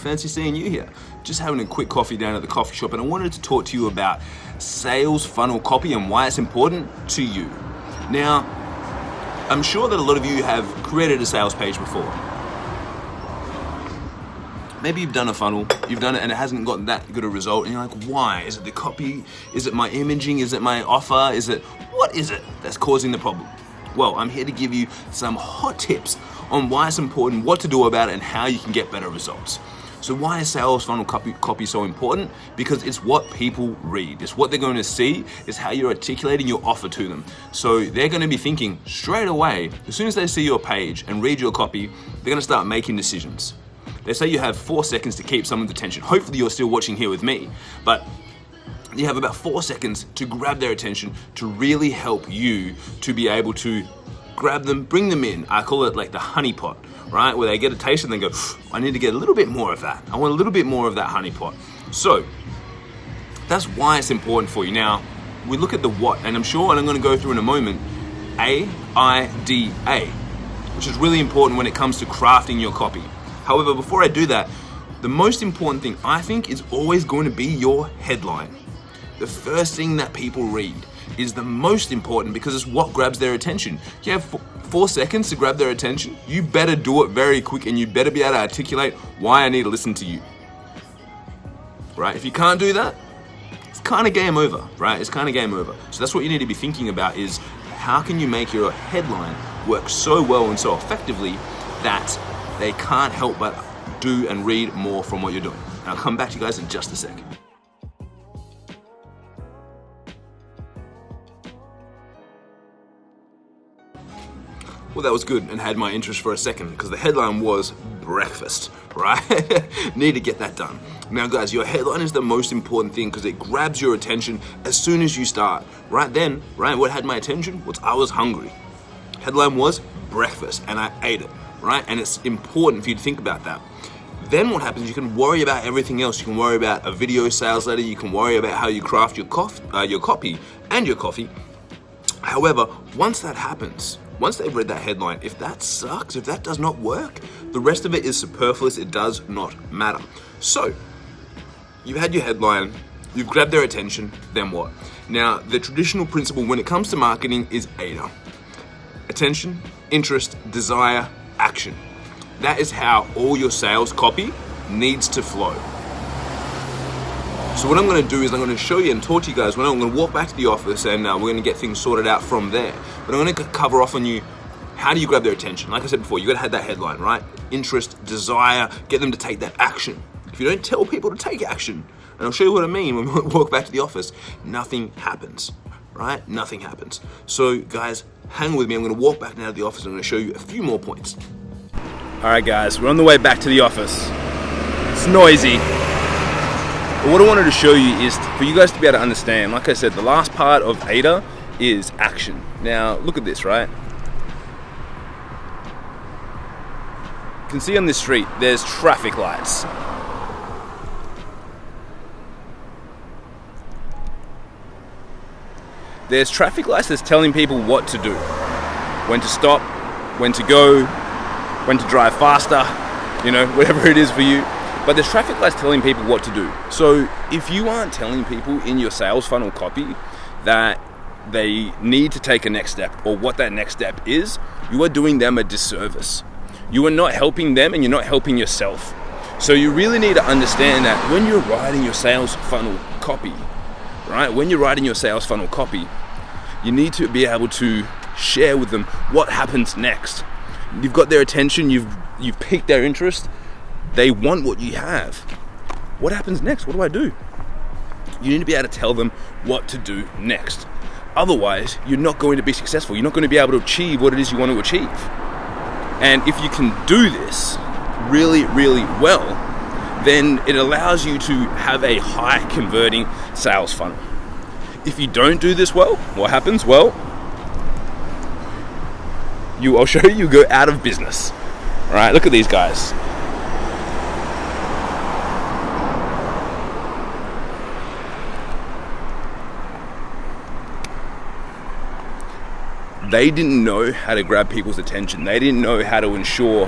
fancy seeing you here. Just having a quick coffee down at the coffee shop and I wanted to talk to you about sales funnel copy and why it's important to you. Now, I'm sure that a lot of you have created a sales page before. Maybe you've done a funnel, you've done it and it hasn't gotten that good a result and you're like, why? Is it the copy? Is it my imaging? Is it my offer? Is it, what is it that's causing the problem? Well, I'm here to give you some hot tips on why it's important, what to do about it, and how you can get better results. So why is sales funnel copy, copy so important? Because it's what people read. It's what they're going to see. It's how you're articulating your offer to them. So they're going to be thinking straight away, as soon as they see your page and read your copy, they're going to start making decisions. They say you have four seconds to keep someone's attention. Hopefully you're still watching here with me, but you have about four seconds to grab their attention to really help you to be able to grab them, bring them in. I call it like the honey pot, right? Where they get a taste and they go, I need to get a little bit more of that. I want a little bit more of that honey pot. So that's why it's important for you. Now, we look at the what, and I'm sure, and I'm gonna go through in a moment, A-I-D-A, which is really important when it comes to crafting your copy. However, before I do that, the most important thing I think is always going to be your headline. The first thing that people read is the most important because it's what grabs their attention. You have four seconds to grab their attention. You better do it very quick and you better be able to articulate why I need to listen to you. Right? If you can't do that, it's kind of game over, right? It's kind of game over. So that's what you need to be thinking about is how can you make your headline work so well and so effectively that they can't help but do and read more from what you're doing. And I'll come back to you guys in just a second. Well, that was good and had my interest for a second because the headline was breakfast, right? Need to get that done. Now, guys, your headline is the most important thing because it grabs your attention as soon as you start. Right then, right, what had my attention was I was hungry. Headline was breakfast and I ate it, right? And it's important for you to think about that. Then what happens, you can worry about everything else. You can worry about a video sales letter, you can worry about how you craft your, cof uh, your copy and your coffee. However, once that happens, once they've read that headline, if that sucks, if that does not work, the rest of it is superfluous, it does not matter. So, you've had your headline, you've grabbed their attention, then what? Now, the traditional principle when it comes to marketing is AIDA. Attention, interest, desire, action. That is how all your sales copy needs to flow. So what I'm going to do is I'm going to show you and talk to you guys. When I'm going to walk back to the office and uh, we're going to get things sorted out from there. But I'm going to cover off on you how do you grab their attention? Like I said before, you got to have that headline, right? Interest, desire, get them to take that action. If you don't tell people to take action, and I'll show you what I mean when we walk back to the office, nothing happens, right? Nothing happens. So guys, hang with me. I'm going to walk back now to the office. And I'm going to show you a few more points. All right, guys, we're on the way back to the office. It's noisy. But what I wanted to show you is for you guys to be able to understand, like I said, the last part of AIDA is action. Now, look at this, right? You can see on this street, there's traffic lights. There's traffic lights that's telling people what to do. When to stop, when to go, when to drive faster, you know, whatever it is for you. But there's traffic lights telling people what to do. So if you aren't telling people in your sales funnel copy that they need to take a next step or what that next step is, you are doing them a disservice. You are not helping them and you're not helping yourself. So you really need to understand that when you're writing your sales funnel copy, right? When you're writing your sales funnel copy, you need to be able to share with them what happens next. You've got their attention, you've you've piqued their interest, they want what you have. What happens next? What do I do? You need to be able to tell them what to do next. Otherwise, you're not going to be successful. You're not going to be able to achieve what it is you want to achieve. And if you can do this really, really well, then it allows you to have a high converting sales funnel. If you don't do this well, what happens? Well, you I'll show you, you go out of business. All right, look at these guys. They didn't know how to grab people's attention. They didn't know how to ensure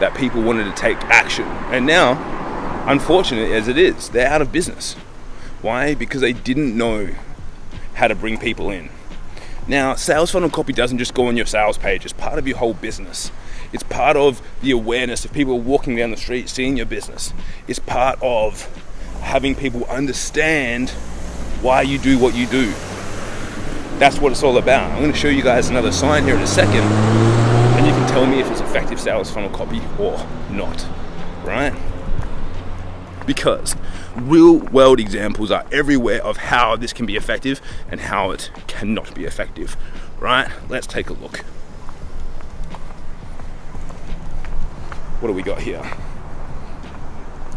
that people wanted to take action. And now unfortunate as it is, they're out of business. Why? Because they didn't know how to bring people in. Now, sales funnel copy doesn't just go on your sales page, it's part of your whole business. It's part of the awareness of people walking down the street seeing your business. It's part of having people understand why you do what you do. That's what it's all about. I'm going to show you guys another sign here in a second, and you can tell me if it's effective sales funnel copy or not, right? Because real world examples are everywhere of how this can be effective and how it cannot be effective, right? Let's take a look. What do we got here?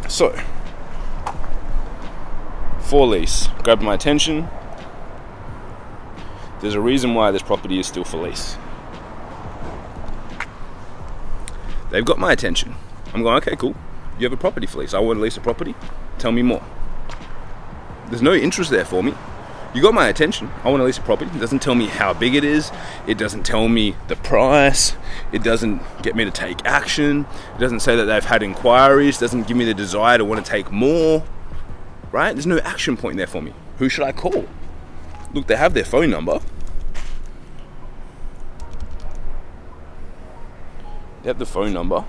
So, for lease, grabbed my attention. There's a reason why this property is still for lease. They've got my attention. I'm going, okay, cool. You have a property for lease. I want to lease a property. Tell me more. There's no interest there for me. You got my attention. I want to lease a property. It doesn't tell me how big it is. It doesn't tell me the price. It doesn't get me to take action. It doesn't say that they've had inquiries. It doesn't give me the desire to want to take more right? There's no action point there for me. Who should I call? Look, they have their phone number. They have the phone number.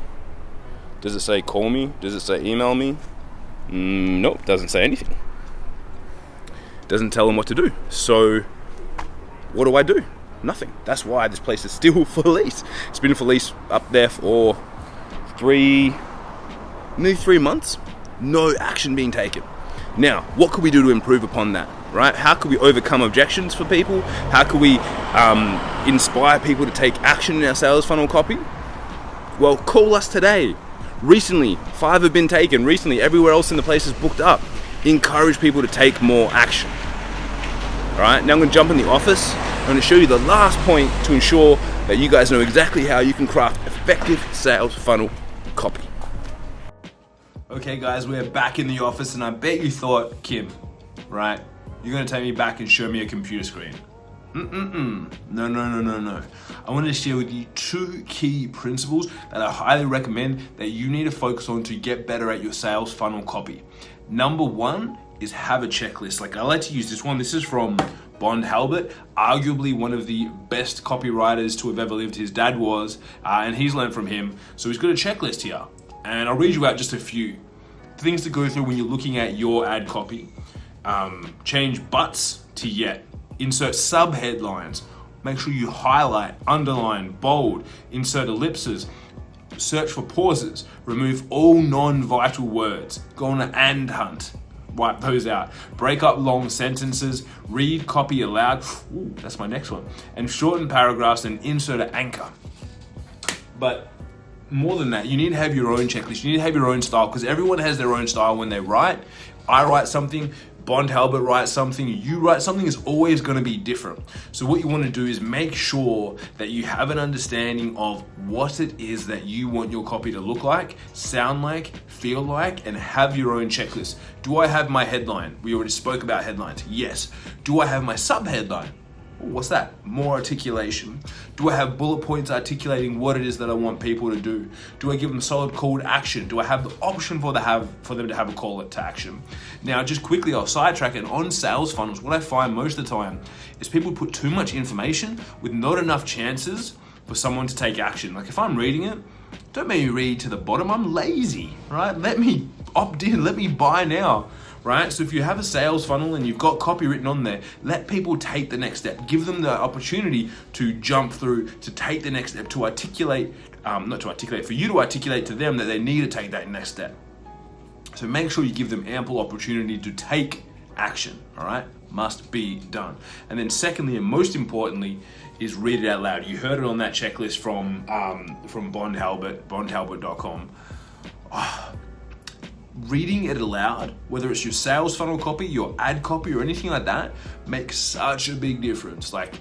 Does it say call me? Does it say email me? Mm, nope, doesn't say anything. Doesn't tell them what to do. So, what do I do? Nothing. That's why this place is still for lease. It's been for lease up there for three, nearly three months. No action being taken. Now, what could we do to improve upon that? Right? How could we overcome objections for people? How could we um, inspire people to take action in our sales funnel copy? Well, call us today. Recently, five have been taken. Recently, everywhere else in the place is booked up. Encourage people to take more action. All right, now I'm going to jump in the office. I'm to show you the last point to ensure that you guys know exactly how you can craft effective sales funnel copy. Okay, guys, we're back in the office, and I bet you thought, Kim, right? You're gonna take me back and show me a computer screen. Mm-mm-mm. No, no, no, no, no. I wanted to share with you two key principles that I highly recommend that you need to focus on to get better at your sales funnel copy. Number one is have a checklist. Like I like to use this one. This is from Bond Halbert, arguably one of the best copywriters to have ever lived. His dad was, uh, and he's learned from him. So he's got a checklist here and I'll read you out just a few things to go through when you're looking at your ad copy. Um, change buts to yet. Insert sub headlines. Make sure you highlight, underline, bold, insert ellipses, search for pauses, remove all non-vital words, go on an and hunt, wipe those out, break up long sentences, read copy aloud, Ooh, that's my next one, and shorten paragraphs and insert an anchor. But more than that, you need to have your own checklist. You need to have your own style because everyone has their own style when they write. I write something, Bond Halbert writes something, you write something is always going to be different. So what you want to do is make sure that you have an understanding of what it is that you want your copy to look like, sound like, feel like, and have your own checklist. Do I have my headline? We already spoke about headlines. Yes. Do I have my sub headline? What's that? More articulation. Do I have bullet points articulating what it is that I want people to do? Do I give them solid call to action? Do I have the option for, the have, for them to have a call to action? Now, just quickly, I'll sidetrack it. On sales funnels, what I find most of the time is people put too much information with not enough chances for someone to take action. Like if I'm reading it, don't make me read to the bottom. I'm lazy, right? Let me opt in. Let me buy now right? So if you have a sales funnel and you've got copy written on there, let people take the next step. Give them the opportunity to jump through, to take the next step, to articulate, um, not to articulate, for you to articulate to them that they need to take that next step. So make sure you give them ample opportunity to take action, all right? Must be done. And then secondly, and most importantly, is read it out loud. You heard it on that checklist from um, from Bond Halbert, bondhalbert.com. Oh, reading it aloud, whether it's your sales funnel copy, your ad copy, or anything like that, makes such a big difference. Like,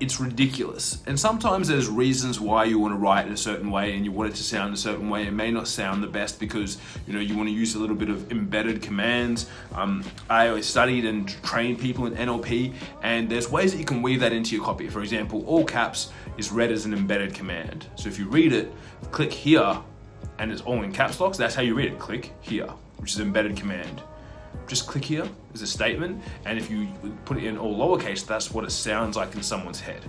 it's ridiculous. And sometimes there's reasons why you want to write in a certain way and you want it to sound a certain way. It may not sound the best because you know you want to use a little bit of embedded commands. Um, I always studied and trained people in NLP, and there's ways that you can weave that into your copy. For example, all caps is read as an embedded command. So if you read it, click here and it's all in caps locks, that's how you read it. Click here. which is embedded command. Just click here as a statement, and if you put it in all lowercase, that's what it sounds like in someone's head.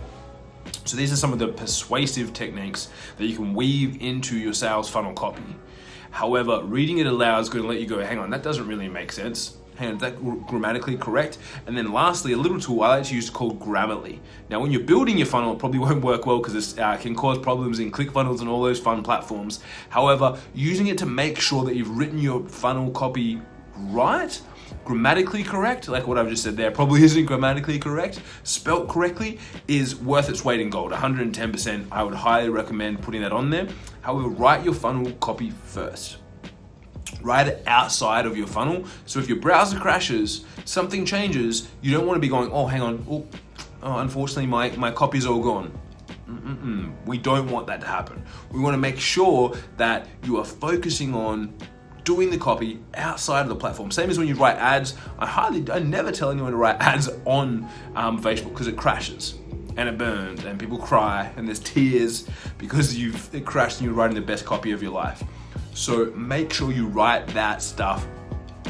So these are some of the persuasive techniques that you can weave into your sales funnel copy. However, reading it aloud is going to let you go, hang on, that doesn't really make sense. Is that grammatically correct? And then lastly, a little tool I like to use called Grammarly. Now, when you're building your funnel, it probably won't work well because it uh, can cause problems in ClickFunnels and all those fun platforms. However, using it to make sure that you've written your funnel copy right grammatically correct, like what I've just said there, probably isn't grammatically correct, spelt correctly, is worth its weight in gold, 110%. I would highly recommend putting that on there. However, write your funnel copy first. It outside of your funnel. So if your browser crashes, something changes, you don't want to be going, oh, hang on, oh, oh unfortunately my, my copy's all gone. Mm -mm. We don't want that to happen. We want to make sure that you are focusing on doing the copy outside of the platform. Same as when you write ads. I highly, I never tell anyone to write ads on um, Facebook because it crashes and it burns and people cry and there's tears because you've it crashed and you're writing the best copy of your life. So make sure you write that stuff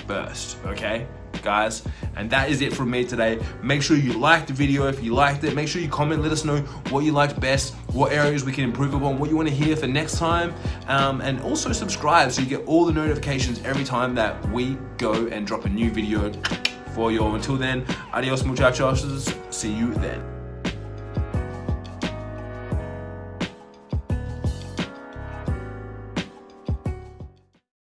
first, okay? guys. And that is it from me today. Make sure you like the video if you liked it. Make sure you comment, let us know what you liked best, what areas we can improve upon, what you want to hear for next time. Um, and also subscribe so you get all the notifications every time that we go and drop a new video for you. Until then, adios muchachos. See you then.